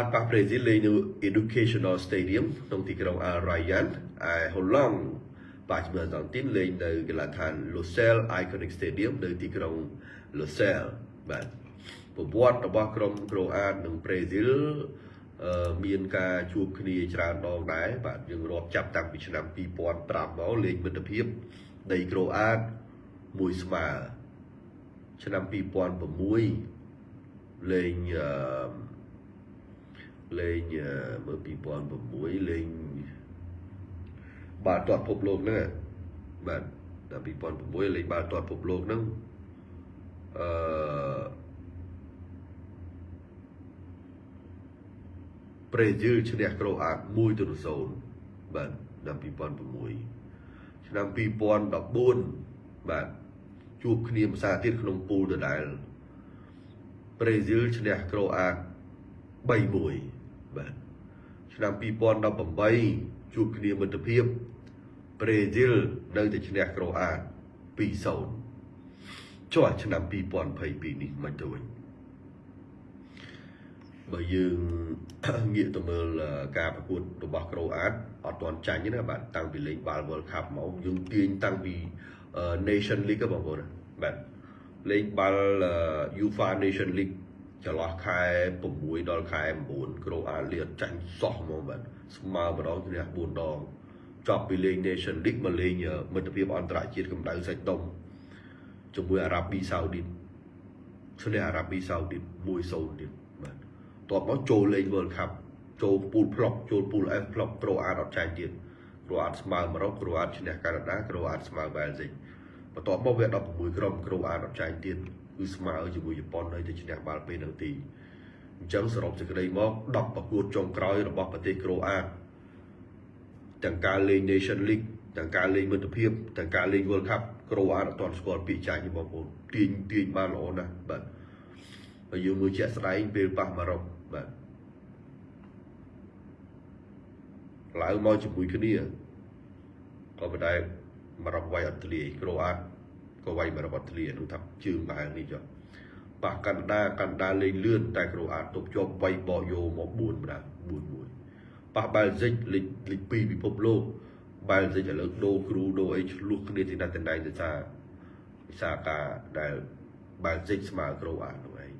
បានប៉ះប្រេស៊ីលលេងនៅ Educational Stadium ក្នុងទីក្រុង Al Rayyan ឯហូឡង់ប៉ះជាមួយអង់ទីនលេងនៅកីឡដ្ឋាន Lusail Iconic Stadium នៅទីក្រុង Lusail បាទប្រវត្តិរបស់ក្រុមក្រូអាតនិងប្រេស៊ីលអឺមានការជួបគ្នាច្រើនដងដែរបាទយើងរាប់ចាប់តាំងពីឆ្នាំ2005មកលេងមិត្តភាពដីក្រូអាតមួយស្មើឆ្នាំ2006លេងអឺ លេងមើល2006លេងបាល់ទាត់ពិភពលោកហ្នឹងបាទដល់2006លេងបាល់ទាត់ពិភពលោកហ្នឹងអឺប្រេស៊ីលឈ្នះក្រូអាត1ទៅ0បាទដល់2006ឆ្នាំ2014បាទជួបគ្នាភាសាទៀតក្នុងពូលដដែលប្រេស៊ីលឈ្នះក្រូអាត3-1 បាទឆ្នាំ2018ជួបគ្នាមិត្តភាពប្រេស៊ីលនៅតែឈ្នះក្រូអាត2-0ចុះឆ្នាំ2022នេះមិនទៅវិញបើយើងងាកទៅមើលការប្រកួតរបស់ក្រូអាតអត់ទាន់ចាញ់ទេណាបាទតាំងពីលេងបាល់ World Cup មកយើងទាញតាំងពី Nation League បងប្អូនបាទលេងបាល់ UEFA Nation League ចន្លោះខែ6ដល់ខែ9ក្រូអាលៀតចាញ់សោះហ្មងបាទស្មើម្ដងឈ្នះ4ដងចប់ពីលេង Nation League មកលេងមិត្តភាពអន្តរជាតិកម្ដៅសាច់ដុំជាមួយអារ៉ាប៊ីសាអូឌីតឈ្នះអារ៉ាប៊ីសាអូឌីត1-0ទៀតបាទតបមកចូលលេង World Cup ចូលពូល flop ចូលពូល F flop ក្រូអាតអត់ចាញ់ទៀតក្រូអាតស្មើ100ក្រូអាតឈ្នះកាណាដាក្រូអាតស្មើវ៉ែលស៊ីកបន្ទាប់មកវា16ក្រុមក្រូអាតអត់ចាញ់ទៀត គឺស្មើជាមួយជប៉ុនហើយទៅឈ្នះបាល់ពេលនឹងទីអញ្ចឹងសរុបសេចក្តីមក10ប្រកួតចុងក្រោយរបស់ប្រទេសក្រូអាតទាំងការលេង Nation League ទាំងការលេងមិត្តភាពទាំងការលេង World Cup ក្រូអាតអត់ទាន់ស្គាល់ពាក្យចាញ់ទេបងប្អូនទាញទាញបានល្អណាស់បាទបើយើងមើលជាក់ស្ដែងពេលប៉ះម៉ារ៉ុកបាទឡើងមកជាមួយគ្នាក៏ប៉ុន្តែម៉ារ៉ុកវាយអត់ធ្លាយក្រូអាត ក៏វាយម៉ារ៉ុកអត់ធ្លាយនោះថាជើងបែរនេះចុះប៉ះកាណាដាកាណាដាលេងលឿនតែក្រូអាតទប់ជាប់វាយបោះយោមក4ម្ដង4 1ប៉ះបែលហ្សិកលេខលេខ2ពិភពលោកបែលហ្សិកឥឡូវដូរគ្រូដូរអីឆ្លោះគ្នាទីណាត់ទីណៃទៅថាវិសាការដែលបែលហ្សិកស្មើក្រូអាតនោះឯង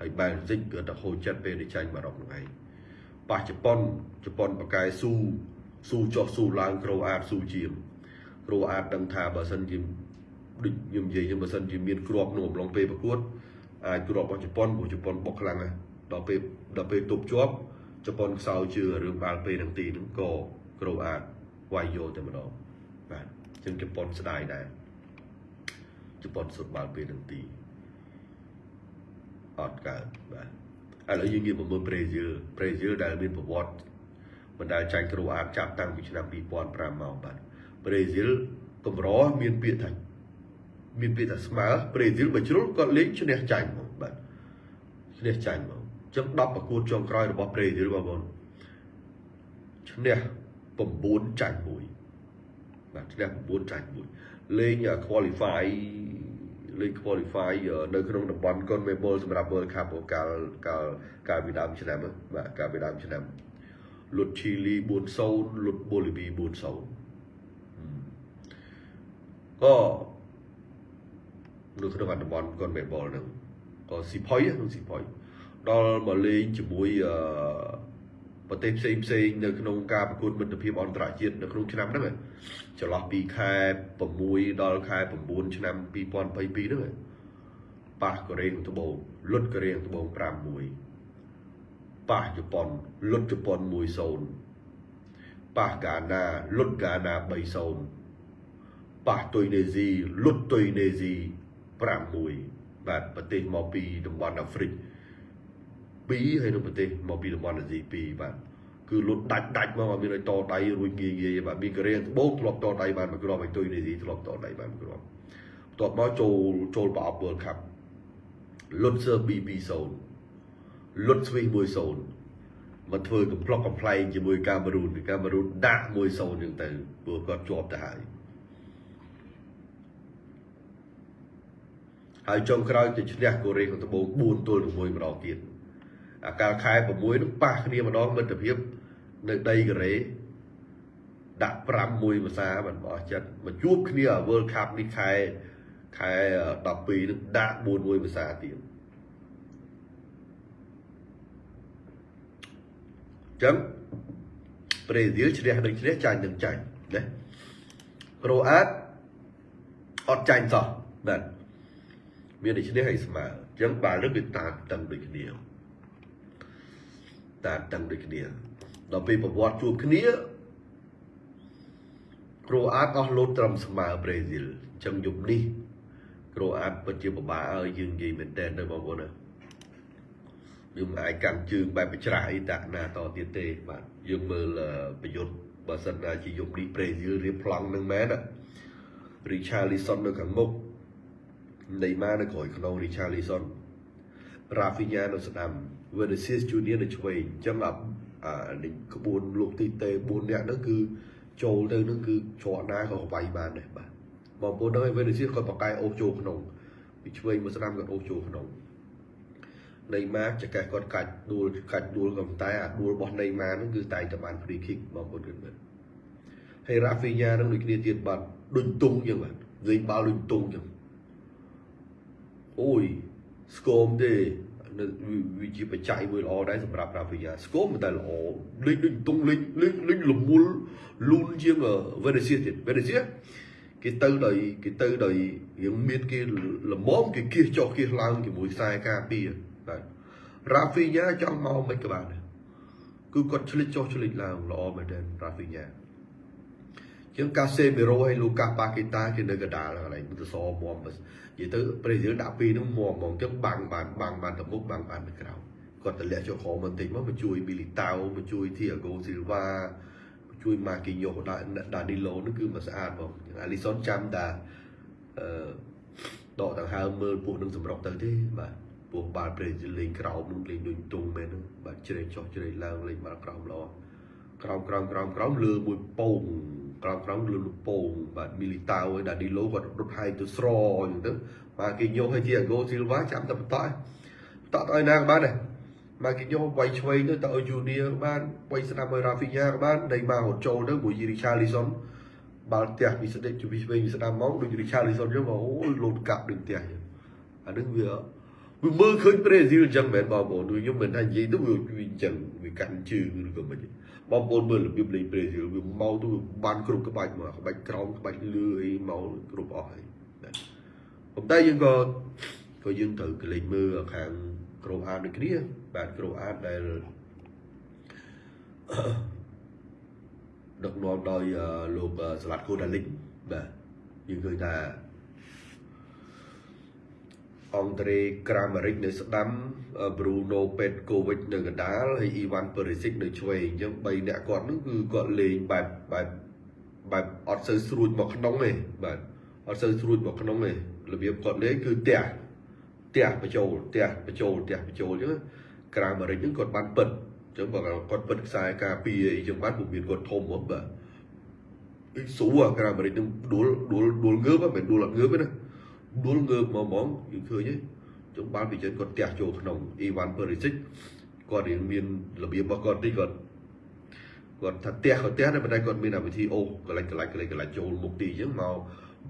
ហើយបែលហ្សិកក៏ទៅហូរចិត្តពេលទៅចាញ់ម៉ារ៉ុកនោះឯងប៉ះជប៉ុនជប៉ុនបកកែស៊ូស៊ូចុះស៊ូឡើងក្រូអាតស៊ូជាមគ្រូអាចដឹងថាបើសិនជា ដូចខ្ញុំនិយាយចឹងបើសិនជាមានគ្រាប់ក្នុងអំឡុងពេលប្រកួតអាចគ្រាប់របស់ជប៉ុនព្រោះជប៉ុនបុកខ្លាំងណាស់ដល់ពេលដល់ពេលទប់ជាប់ជប៉ុនខ្សោយជឿរឿងបាល់ពេលនឹងទីហ្នឹងក៏គ្រូអាចវាយយកតែម្ដងបាទអញ្ចឹងជប៉ុនស្ដាយដែរជប៉ុនសុទ្ធបាល់ពេលនឹងទីអត់កើតបាទឥឡូវយើងងាកមកមើលប្រេស៊ីលប្រេស៊ីលដែលមានប្រវត្តិបណ្ដាលចាញ់គ្រូអាតចាប់តាំងពីឆ្នាំ2005មកបាទប្រេស៊ីលកម្រមានពាក្យថា មានពាក្យថាស្មើប្រេស៊ីលបើជ្រុលគាត់លេងឈ្នះចាញ់មកបាទឈ្នះចាញ់មកអញ្ចឹង10ប្រកួតចុងក្រោយរបស់ប្រេស៊ីលបងប្អូនឈ្នះ9ចាញ់1បាទឈ្នះ9ចាញ់1លេង qualify លេង qualify នៅក្នុងតំបន់ CONMEBOL សម្រាប់ World Cup កាលកាលកាលពីដើមឆ្នាំបាទកាលពីដើមឆ្នាំលុតឈីលី4-0លុតបូលីវី4-0ក៏ នៅក្នុងតំបន់កូនមេបលហ្នឹងក៏ស៊ីផុយក្នុងស៊ីផុយដល់មកលេងជាមួយអឺប្រទេសផ្សេងផ្សេងនៅក្នុងការប្រកួតមិត្តភាពអន្តរជាតិនៅក្នុងឆ្នាំហ្នឹងចន្លោះពីខែ6ដល់ខែ9ឆ្នាំ2022ហ្នឹងប៉ះកូរ៉េត្បូងលុតកូរ៉េត្បូង5-1ប៉ះជប៉ុនលុតជប៉ុន1-0ប៉ះហ្គាណាលុតហ្គាណា3-0ប៉ះទុយនេស៊ីលុតទុយនេស៊ី 5-1បាទប្រទេសមកពីតំបន់អាហ្វ្រិក2ហើយនៅប្រទេសមកពីតំបន់អាស៊ី2បាទគឺលុតដាច់ដាច់មកមានឲ្យតដៃរួចងាយងាយបាទមានកូរ៉េត្បូងធ្លាប់តដៃបានមួយគ្រាប់ហើយទុយនេស៊ីធ្លាប់តដៃបានមួយគ្រាប់បន្ទាប់មកចូលចូលប្រអប់ World Cup លុតសឺប៊ី2-0លុតស្វីស1-0មកធ្វើកំ pl ុកកំ pl ែងជាមួយកាមេរូនកាមេរូនដាក់1-0ចឹងទៅព្រោះគាត់ជាប់ទៅហើយ ហើយចុងក្រោយទៅឈ្នះកូរ៉េខាងត្បូង4ទល់នឹង1ម្ដងទៀតអាកាលខែ6នឹងប៉ះគ្នាម្ដងមិត្តភាពនៅដីកូរ៉េដាក់5មួយភាសាមិនអស់ចិត្តមកជួបគ្នា World Cup នេះខែខែ12នឹងដាក់4មួយភាសាទៀតចឹងប្រេស៊ីលឈ្នះនឹងឈ្នះចាញ់នឹងចាញ់ណាក្រូអាតអត់ចាញ់សោះបាទ មានតែឈ្នះឲ្យស្មើអញ្ចឹងបាល់នឹងវាតានតឹងដូចគ្នាតានតឹងដូចគ្នាដល់ពេលប្រវត្តិជួបគ្នាក្រូអាតអស់លោតត្រឹមស្មើប្រេស៊ីលអញ្ចឹងយប់នេះក្រូអាតពិតជាពិបាកឲ្យយើងនិយាយមែនតើទៅបងប្អូនណាយើងមិនអាចកាន់ជើងបែបបច្រាស់អីតាក់ណាតទៀតទេបាទយើងមើលប្រយុទ្ធបើសិនណាជាយប់នេះប្រេស៊ីលរៀបប្លង់នឹងមែនរីឆាលីសុននៅខាងមុខ នៃម៉ានៅក្រោយខ្នងរីឆាលីសុនរ៉ាហ្វីញ៉ានៅស្ដាំ Vinicius Junior នៅឆ្វេងអញ្ចឹងអានេះក្បួនលោកទីតេ4នាក់ហ្នឹងគឺចូលទៅហ្នឹងគឺច្រកណាក៏វាយបានដែរបាទបងប្អូនដឹងហើយ Vinicius គាត់បកកែអូសចូលក្នុងពីឆ្វេងមកស្ដាំគាត់អូសចូលក្នុងនៃម៉ាចកេះគាត់កាច់ដួលកាច់ដួលក៏តែអាដួលរបស់នៃម៉ាហ្នឹងគឺតែតែបាន free kick បងប្អូនគិតមើលហើយ Rafinha ហ្នឹងដូចគ្នាទៀតបាទដូចទុងចឹងបាទលេងបាល់ដូចទុងចឹង អូយស្គមទេវាជាបច្ច័យមួយល្អដែរសម្រាប់ Rafinha ស្គមតែល្អលេងដូចទុងលេងលេងលេងលមុលលូនជាង Vinicius ទៀត Vinicius គេទៅដោយគេទៅដោយរៀងមានគេលំមគេគៀសចុះគៀសឡើងជាមួយខ្សែការពារបាទរ៉ាហ្វីញ៉ាចង់មកមិនក៏បានដែរគឺគាត់ឆ្លិចចុះឆ្លិចឡើងល្អមែនទែនរ៉ាហ្វីញ៉ា ជាងកាសេមីរ៉ូហើយលូកាប៉ាកេតាគេនៅកដាលកន្លែងទៅសមុំនិយាយទៅប្រេស៊ីលដាក់ពីរនោះមុំហ្មងចឹងបាំងបានបាំងបានទៅមុខបាំងបានទៅក្រៅគាត់តម្លាក់ចុះក្រោមបន្តិចមកមកជួយប៊ីលីតាវមកជួយធីអាហ្គូស៊ីលវ៉ាជួយម៉ាគីញ៉ូដាក់ដានីឡូនោះគឺមកស្អាតបងអាលីសុនចាំតាអឺដកដង្ហើមមើលពួកនឹងសម្រុកទៅទេបាទពោះបាល់ប្រេស៊ីលលេងក្រោមនឹងលេងដូចទុងមែនហ្នឹងបាទជ្រេកចុះជ្រេកឡើងលេងបាល់ក្រោមល្អក្រោមក្រោមក្រោមក្រោមលើមួយពង ក្រោមក្រោមលើលពងបាទមីលីតាវឲ្យដាឌីឡូគាត់រត់ហាយទៅស្រអញ្ចឹងទៅបាទគេយកឲ្យជាអាហ្គោស៊ីលវ៉ាចាំតែបន្តបន្តឲ្យណាក៏បានដែរមកគេយកវាយឆ្វេងទៅទៅឲ្យយូនីបានវាយស្ដាប់ឲ្យរ៉ាហ្វីញ៉ាក៏បានដៃមករត់ចូលទៅមួយយីរីឆាលីសុនបាល់ផ្ទះពីស្ដេចពីឆ្វេងពីស្ដាំមកដូចរីឆាលីសុនចឹងមកអូយលោតកាប់ដូចផ្ទះចឹងអានឹងវា វាមើលឃើញប្រេស៊ីលចឹងមែនបងប្អូនខ្ញុំមិនថានិយាយទៅវាវាចឹងវាកាន់ជើងឬក៏មិនបងប្អូនមើលរបៀបលេងប្រេស៊ីលវាមកទៅបានគ្រប់ក្បាច់មកក្បាច់ក្រោមក្បាច់លឺអីមកគ្រប់អស់ហើយប៉ុន្តែយើងក៏ក៏យើងត្រូវកលេចមើលខាងក្រូអាតដូចគ្នាបាទក្រូអាតដែលដឹកនាំដោយលោកសាឡាត់កូដាលីកបាទយើងឃើញថា អង់ដ្រេក្រាម៉ារិកនៅស្ដាំប្រូណូពេតកូវិចនៅកណ្ដាលហើយអ៊ីវ៉ាន់ពឺរីស៊ីកនៅឆ្វេងអញ្ចឹង3អ្នកគាត់នោះគឺគាត់លេងបែបបែបបែបអត់សូវស្រួចមកក្នុងទេបាទអត់សូវស្រួចមកក្នុងទេរបៀបគាត់លេងគឺផ្ទះផ្ទះបញ្ចូលផ្ទះបញ្ចូលផ្ទះបញ្ចូលអញ្ចឹងក្រាម៉ារិកហ្នឹងគាត់បានពិតអញ្ចឹងបើគាត់ពិតខ្សែការពារអីចឹងបានពុំមានគាត់ធំហ្មងបាទអ៊ីស៊ូអាក្រាម៉ារិកហ្នឹងដួលដួលដួលងើបមិនដួលអត់ងើបទេណា ដួលងើបមកហ្មងយើងឃើញទេចឹងបានពីចឹងគាត់ផ្ទះចូលក្នុងអ៊ីវ៉ាន់ពឺរីស៊ីកគាត់រៀងមានរបៀបរបស់គាត់តិចគាត់គាត់ថាផ្ទះគាត់ផ្ទះតែប៉ុន្តែគាត់មានវិធីអូកន្លែងកន្លែងកន្លែងកន្លែងចូលមុខទីអញ្ចឹងមក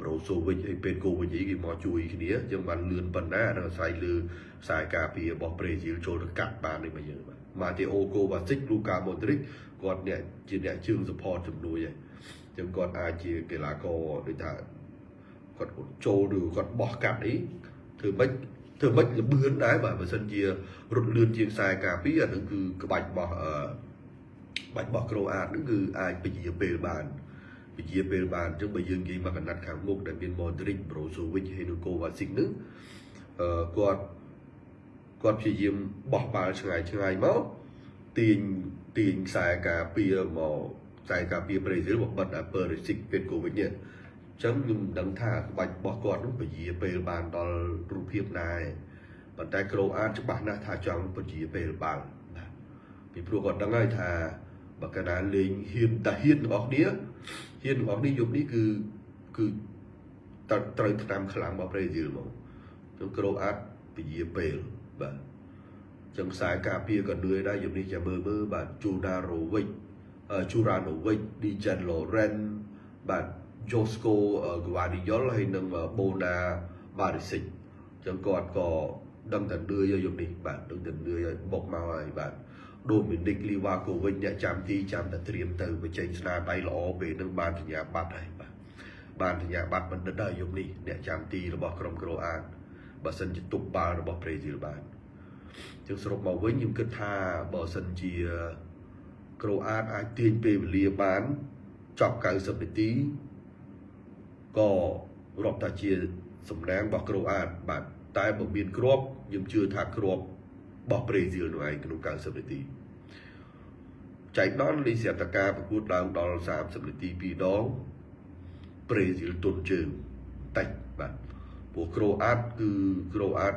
ប្រូសូវិចហើយពេលកូវិចអីគេមកជួយគ្នាអញ្ចឹងបានលឿនប៉ុណ្ណាអាស្រ័យលើខ្សែការពាររបស់ប្រេស៊ីលចូលទៅកាត់បាននេះមកយើងបាទម៉ាតេអូកូវ៉ាស៊ីកលូកាម៉ូទ្រិកគាត់អ្នកជាអ្នកជើង support ជំនួយហើយអញ្ចឹងគាត់អាចជាកីឡាករដូចថា គាត់ចូលឬគាត់បោះកាត់អីធ្វើម៉េចធ្វើម៉េចលបឿនដែរបាទបើសិនជារត់លឿនជាងខ្សែការពារអានឹងគឺក្បាច់របស់អឺបាច់របស់ក្រូអាតនឹងគឺអាចពជាពេលបានពជាពេលបានអញ្ចឹងបើយើងនិយាយមកកណាត់ខាងមុខដែលមាន Modric Brozovic ហើយនិង Kovacic នឹងអឺគាត់គាត់ព្យាយាមបោះបាល់ឆ្ងាយឆ្ងាយមកទាញទាញខ្សែការពារមកខ្សែការពារប្រេស៊ីលមកបិទអា Perisic ពេល Kovacic នេះ ចឹងខ្ញុំមិនដឹងថាក្បាច់របស់គាត់នោះពជាពេលបានដល់រូបភាពណាទេប៉ុន្តែក្រូអាតច្បាស់ណាស់ថាចង់ពជាពេលបាល់ណាពីព្រោះគាត់ដឹងហើយថាបើកាលណាលេងហ៊ានតាហ៊ានរបស់គ្នាហ៊ានរបស់នេះយប់នេះគឺគឺត្រូវឆ្នាំខ្លាំងរបស់ប្រេស៊ីលមកចឹងក្រូអាតពជាពេលបាទចឹងខ្សែការពារក៏នឿយដែរយប់នេះចាំមើលមើលបាទជូណារ៉ូវិចជូរ៉ាណូវិចឌីចាន់ឡូរ៉ែនបាទ យូស្កូហ្គវ៉ាឌីយ៉ុលហើយនិងបូណាបារីសិចចឹងគាត់ក៏ដឹងតែនឿយហើយយប់នេះបាទដឹងតែនឿយហើយបុកមកហើយបាទដូមីនិកលីវ៉ាកូវិចអ្នកចាំទីចាំតែត្រៀមទៅបញ្ចេញស្នាដៃល្អពេលនឹងបានសញ្ញាបត្រហើយបាទបានសញ្ញាបត្របណ្ឌិតហើយយប់នេះអ្នកចាំទីរបស់ក្រុមក្រូអាតបើសិនជាទប់បាល់របស់ប្រេស៊ីលបានចឹងសរុបមកវិញខ្ញុំគិតថាបើសិនជាក្រូអាតអាចទាញពេលវេលាបានចប់90នាទី ក៏រាប់ថាជាសំណាងរបស់ក្រូអាតបាទតែបើមានគ្រាប់ខ្ញុំជឿថាគ្រាប់របស់ប្រេស៊ីលនោះឯងក្នុង90នាទីចែកដល់លីសៀតកាប្រកួតឡើងដល់30នាទី2ដងប្រេស៊ីលទុនជើងតិចបាទព្រោះក្រូអាតគឺក្រូអាត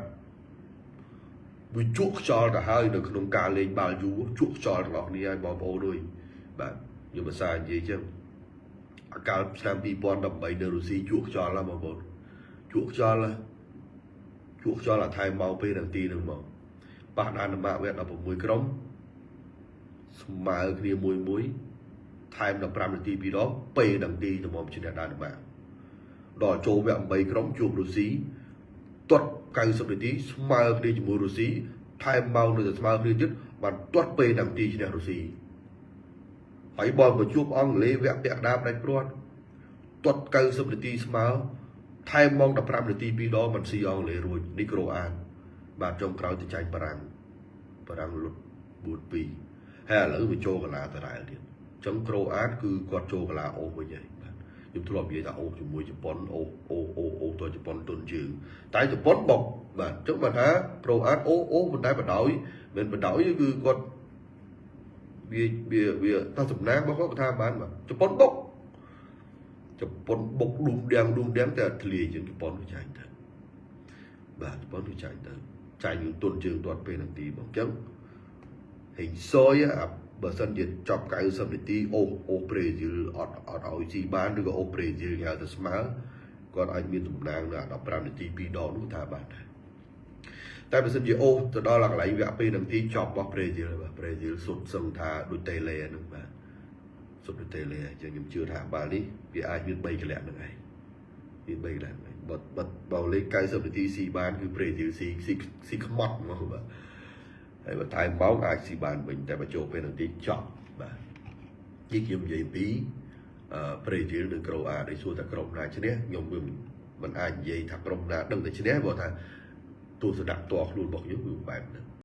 វាជក់ខ្យល់ទៅហើយនៅក្នុងការលេងបាល់យូរជក់ខ្យល់ទាំងអស់គ្នាហើយបងប្អូនអើយបាទខ្ញុំភាសានិយាយចឹង អាកាលឆ្នាំ2018នៅរុស្ស៊ីជក់ខ្យល់ណាបងប្អូនជក់ខ្យល់ណាជក់ខ្យល់អាថៃមកពេលនាទីហ្នឹងមកប៉ះដានម៉ាក់វគ្គ16ក្រុមស្មើគ្នាមួយមួយថែម15នាទីពីរដងពេលនាទីទៅមកឈ្នះដានម៉ាក់ដល់ចូលវគ្គ8ក្រុមជួបរុស្ស៊ីទាត់90នាទីស្មើគ្នាជាមួយរុស្ស៊ីថែមម៉ោងនៅតែស្មើគ្នាទៀតបានទាត់ពេលនាទីឈ្នះរុស្ស៊ី ហើយបលមកជួបអង់គ្លេសវគ្គពាក់កណ្ដាលផ្ដាច់ព្រាត់ទាត់90នាទីស្មើថែមម៉ោង15នាទីពីរដងមិនស៊ីអង់គ្លេសរួចនេះក្រូអាន បាទចុងក្រោយទៅចាញ់បារាំងបារាំងលុត4-2ហើយឥឡូវវាចូលកលាតារ៉ែលទៀតអញ្ចឹងក្រូអានគឺគាត់ចូលកលាអូសវិញហើយបាទខ្ញុំធ្លាប់និយាយថាអូសជាមួយជប៉ុនអូសអូសអូសអូសទៅជប៉ុនទុនជើងតែជប៉ុនបុកបាទអញ្ចឹងបើថាក្រូអានអូសអូសមិនដែរបដោយមិនបដោយគឺគាត់ វាវាវាថាសំណាងរបស់គាត់ថាបានបាទជប៉ុនបុកជប៉ុនបុកឌុំដៀងឌុំដៀងតែធ្លាយជាងជប៉ុនវាចាញ់ទៅបាទជប៉ុនវាចាញ់ទៅចាញ់នឹងទុនជើងទាត់ពេលនាទីបងអញ្ចឹងហេងសយអាបើសិនជាចប់90នាទីអូអូប្រេស៊ីលអត់អត់ឲ្យស៊ីបានឬក៏អូប្រេស៊ីលគេហៅថាស្មើគាត់អាចមានតំណាងនៅ15នាទី2ដងនោះថាបានដែរ តែបើសិនជាអូទៅដល់កន្លែងវគ្គពេលនាទីចប់របស់ប្រេស៊ីលបាទប្រេស៊ីលសុទ្ធសឹងថាដូចតេឡេហ្នឹងបាទសុទ្ធដូចតេឡេអញ្ចឹងខ្ញុំជឿថាបាល់នេះវាអាចមាន3កលៈហ្នឹងឯងមាន3កលៈហ្នឹងបើបើបើលេខ90នាទីស៊ីបានគឺប្រេស៊ីលស៊ីស៊ីស៊ីខ្មាត់ហ្មងបាទហើយបើថែមម៉ោងអាចស៊ីបានវិញតែបើចូលពេលនាទីចប់បាទនេះខ្ញុំនិយាយពីអឺប្រេស៊ីលនិងក្រូអាដូចសួរថាក្រុមណាឈ្នះខ្ញុំមិនមិនអាចនិយាយថាក្រុមណាដឹងតែឈ្នះព្រោះថា ទស្សនៈផ្ទាល់ខ្លួនរបស់ខ្ញុំគឺបែបហ្នឹង